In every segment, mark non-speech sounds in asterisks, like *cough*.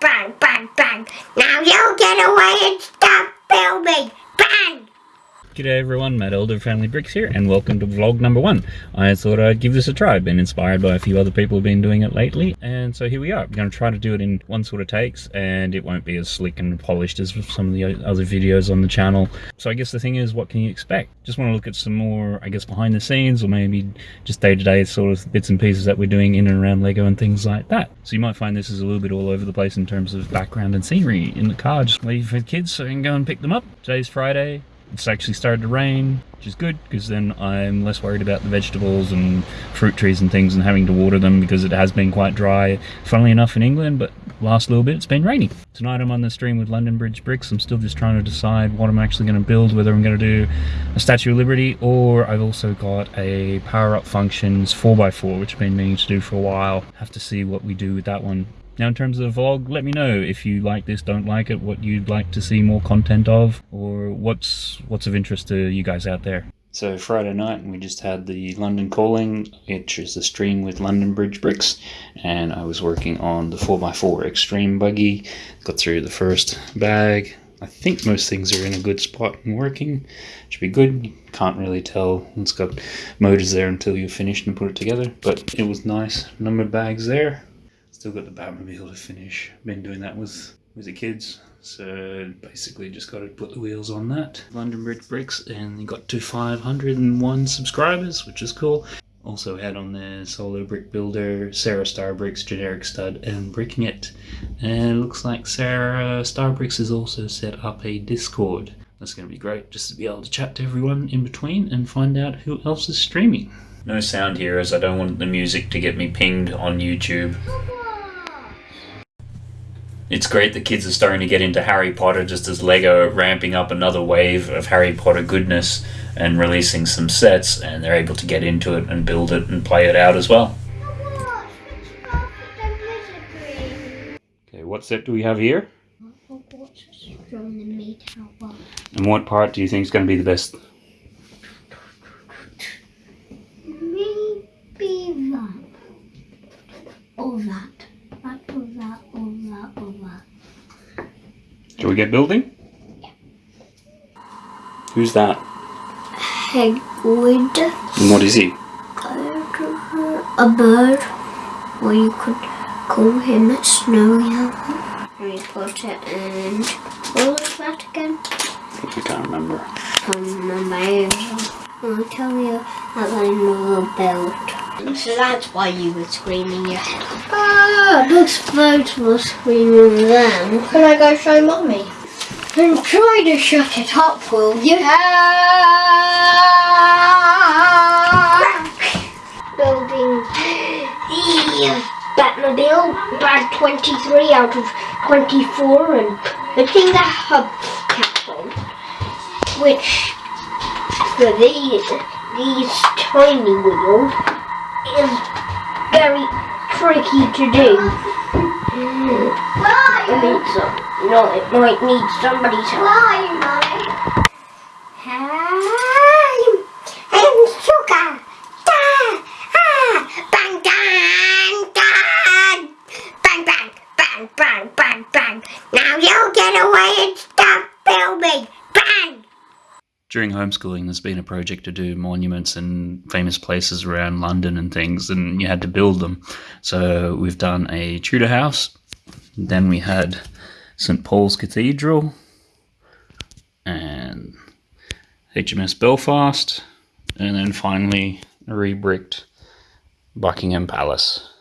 bang, bang, bang. Now you get away and stop filming. Bang! G'day everyone, Matt Elder Family Bricks here, and welcome to vlog number one. I thought I'd give this a try. I've been inspired by a few other people who've been doing it lately, and so here we are. I'm going to try to do it in one sort of takes, and it won't be as slick and polished as some of the other videos on the channel. So I guess the thing is, what can you expect? Just want to look at some more, I guess, behind the scenes, or maybe just day-to-day -day sort of bits and pieces that we're doing in and around LEGO and things like that. So you might find this is a little bit all over the place in terms of background and scenery in the car, just waiting for kids so I can go and pick them up. Today's Friday, it's actually started to rain, which is good because then I'm less worried about the vegetables and fruit trees and things and having to water them because it has been quite dry, funnily enough, in England, but last little bit it's been raining. Tonight I'm on the stream with London Bridge Bricks. I'm still just trying to decide what I'm actually going to build, whether I'm going to do a Statue of Liberty or I've also got a Power Up Functions 4x4, which I've been meaning to do for a while. Have to see what we do with that one. Now in terms of the vlog, let me know if you like this, don't like it, what you'd like to see more content of, or what's what's of interest to you guys out there. So Friday night we just had the London Calling, which is a stream with London Bridge Bricks, and I was working on the 4x4 Extreme Buggy, got through the first bag. I think most things are in a good spot and working. Should be good. Can't really tell. It's got motors there until you finish and put it together, but it was nice. Number bags there. Still got the Batmobile to finish. Been doing that with, with the kids. So basically just got to put the wheels on that. London Bridge Bricks and got to 501 subscribers, which is cool. Also had on there Solo Brick Builder, Sarah Star Bricks, Generic Stud, and Bricking It. And it looks like Sarah Star Bricks has also set up a Discord. That's going to be great just to be able to chat to everyone in between and find out who else is streaming. No sound here as I don't want the music to get me pinged on YouTube. It's great that kids are starting to get into Harry Potter just as LEGO ramping up another wave of Harry Potter goodness and releasing some sets and they're able to get into it and build it and play it out as well. Okay, what set do we have here? And what part do you think is going to be the best? Maybe that. Or that. That or that or that or that. Shall we get building? Yeah. Who's that? Hagrid. And what is he? A bird. Or you could call him a snowy owl. Harry Potter and what was that again? I can't remember. can't remember either. I'll tell you as I know about. So that's why you were screaming your head off. Ah, those birds were screaming then. Can I go show mommy? Then try to shut it up, will you? Building the Batmobile, bag 23 out of 24 and putting the hubcaps on, which for these, these tiny wheels is very tricky to do. I mean, so, no, it might need somebody's help. During homeschooling, there's been a project to do monuments and famous places around London and things, and you had to build them. So we've done a Tudor house, then we had St Paul's Cathedral, and HMS Belfast, and then finally rebricked Buckingham Palace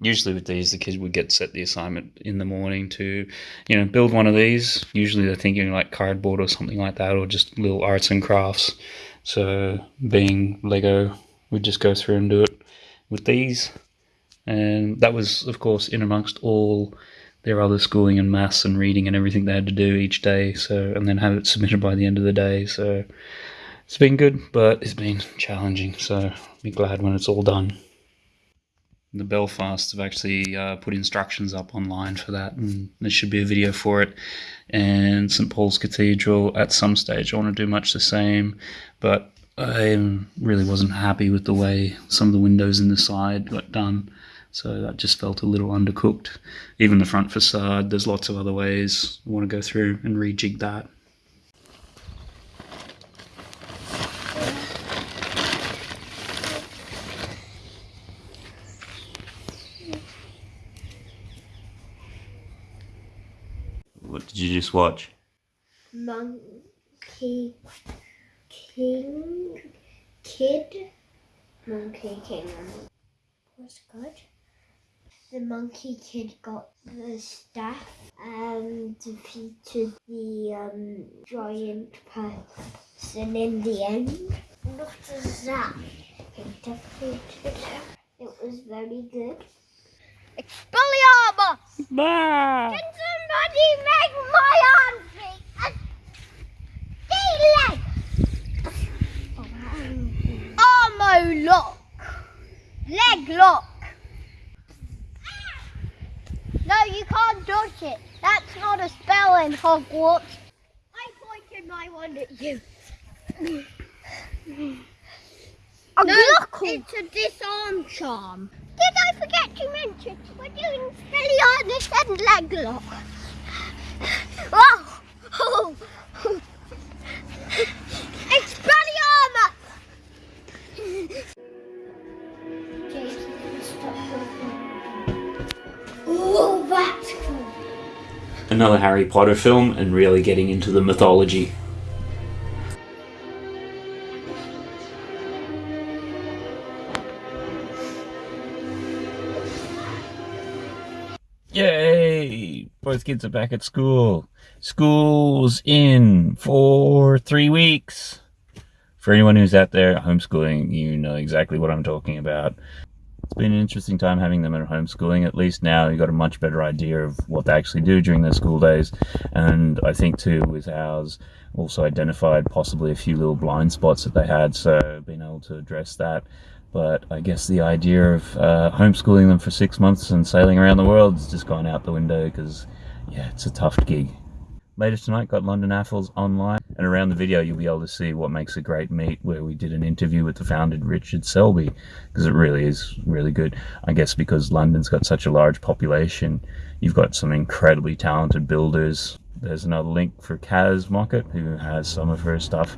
usually with these, the kids would get set the assignment in the morning to, you know, build one of these. Usually they're thinking like cardboard or something like that, or just little arts and crafts. So being Lego, we'd just go through and do it with these. And that was, of course, in amongst all their other schooling and maths and reading and everything they had to do each day. So, and then have it *laughs* submitted by the end of the day. So it's been good, but it's been challenging. So I'll be glad when it's all done the Belfast have actually uh, put instructions up online for that, and there should be a video for it. And St Paul's Cathedral at some stage, I want to do much the same, but I really wasn't happy with the way some of the windows in the side got done. So that just felt a little undercooked. Even the front facade, there's lots of other ways I want to go through and rejig that. What did you just watch? Monkey King Kid Monkey King was good. The Monkey Kid got the staff and defeated the um, giant person in the end. Not as that. It was very good. Expelliarmus! Bah! Can somebody make my arm free? A D leg. Armo lock. Leg lock. No, you can't dodge it. That's not a spell in Hogwarts. I pointed my one at you. A no, it's a disarm charm. Did I forget to mention we're doing Spelliarmus and Leglock? Oh! oh. Expelliarmus! That's cool. Another Harry Potter film and really getting into the mythology. Both kids are back at school. School's in for three weeks. For anyone who's out there homeschooling, you know exactly what I'm talking about. It's been an interesting time having them at homeschooling. At least now you've got a much better idea of what they actually do during their school days. And I think too with ours also identified possibly a few little blind spots that they had. So being able to address that but I guess the idea of uh, homeschooling them for six months and sailing around the world has just gone out the window because, yeah, it's a tough gig. Later tonight, got London AFOLs online, and around the video you'll be able to see what makes a great meet, where we did an interview with the founder, Richard Selby, because it really is really good. I guess because London's got such a large population, you've got some incredibly talented builders. There's another link for Kaz Mockett, who has some of her stuff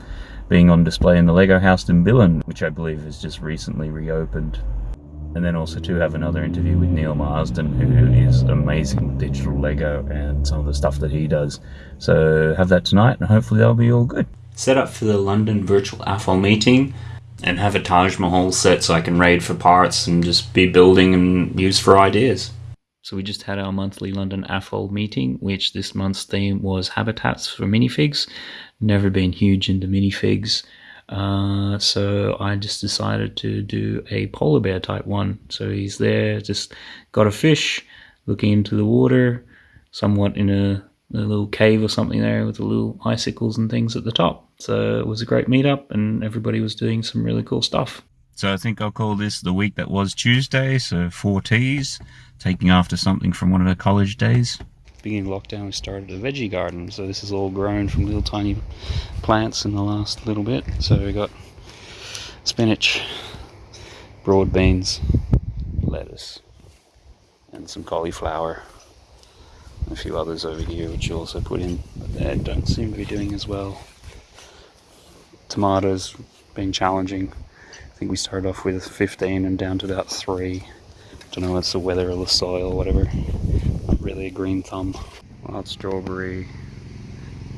being on display in the Lego House in Billund, which I believe has just recently reopened. And then also to have another interview with Neil Marsden, who is amazing with digital Lego and some of the stuff that he does. So have that tonight, and hopefully that'll be all good. Set up for the London Virtual AFOL meeting, and have a Taj Mahal set so I can raid for parts and just be building and use for ideas. So we just had our monthly London AFOL meeting, which this month's theme was habitats for minifigs. Never been huge into minifigs. Uh, so I just decided to do a polar bear type one. So he's there, just got a fish, looking into the water, somewhat in a, a little cave or something there with the little icicles and things at the top. So it was a great meetup and everybody was doing some really cool stuff. So I think I'll call this the week that was Tuesday, so four T's taking after something from one of the college days. Beginning lockdown, we started a veggie garden. So this is all grown from little tiny plants in the last little bit. So we got spinach, broad beans, lettuce, and some cauliflower. A few others over here, which you also put in, but they don't seem to be doing as well. Tomatoes been challenging. Think we started off with 15 and down to about three. Don't know it's the weather or the soil or whatever. Not really a green thumb. Wild strawberry,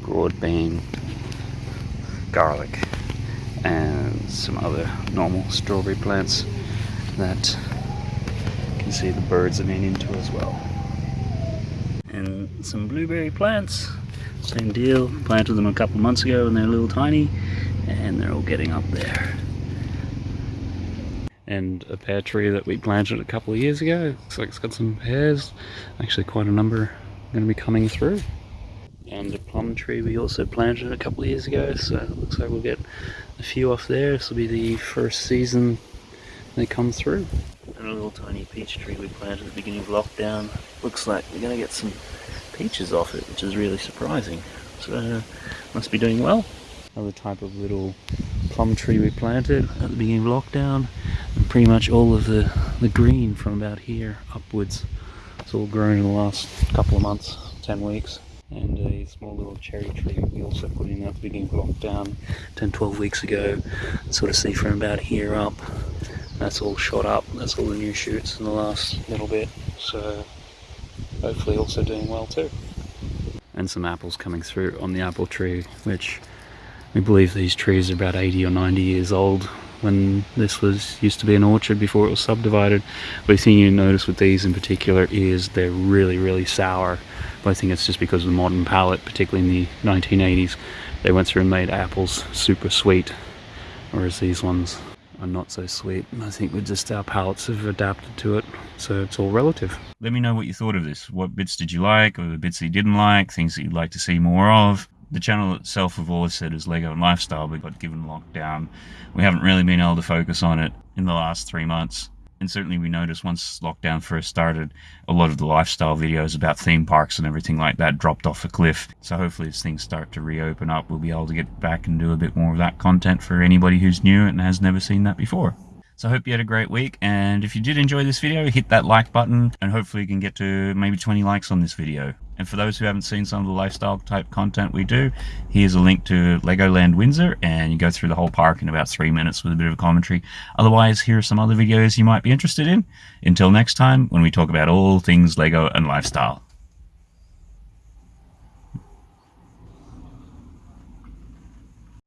broad bean, garlic, and some other normal strawberry plants that you can see the birds have been into as well. And some blueberry plants, same deal. Planted them a couple months ago and they're a little tiny and they're all getting up there and a pear tree that we planted a couple of years ago. Looks like it's got some pears, actually quite a number going to be coming through. And a plum tree we also planted a couple of years ago, so it looks like we'll get a few off there. This will be the first season they come through. And a little tiny peach tree we planted at the beginning of lockdown. Looks like we're going to get some peaches off it, which is really surprising. So, uh, must be doing well. Another type of little plum tree we planted at the beginning of lockdown. And pretty much all of the, the green from about here upwards. It's all grown in the last couple of months, 10 weeks. And a small little cherry tree we also put in at the beginning of lockdown 10, 12 weeks ago. Sort of see from about here up. That's all shot up. That's all the new shoots in the last little bit. So hopefully also doing well too. And some apples coming through on the apple tree, which we believe these trees are about 80 or 90 years old when this was used to be an orchard before it was subdivided. But the thing you notice with these in particular is they're really, really sour. But I think it's just because of the modern palate, particularly in the 1980s. They went through and made apples super sweet, whereas these ones are not so sweet. I think we just our palates have adapted to it, so it's all relative. Let me know what you thought of this. What bits did you like, or the bits that you didn't like, things that you'd like to see more of. The channel itself, we've always said, is Lego and lifestyle, but got given lockdown, we haven't really been able to focus on it in the last three months. And certainly we noticed once lockdown first started, a lot of the lifestyle videos about theme parks and everything like that dropped off a cliff. So hopefully as things start to reopen up, we'll be able to get back and do a bit more of that content for anybody who's new and has never seen that before. So I hope you had a great week, and if you did enjoy this video, hit that like button, and hopefully you can get to maybe 20 likes on this video. And for those who haven't seen some of the lifestyle type content we do, here's a link to Legoland Windsor, and you go through the whole park in about three minutes with a bit of a commentary. Otherwise, here are some other videos you might be interested in. Until next time, when we talk about all things Lego and lifestyle.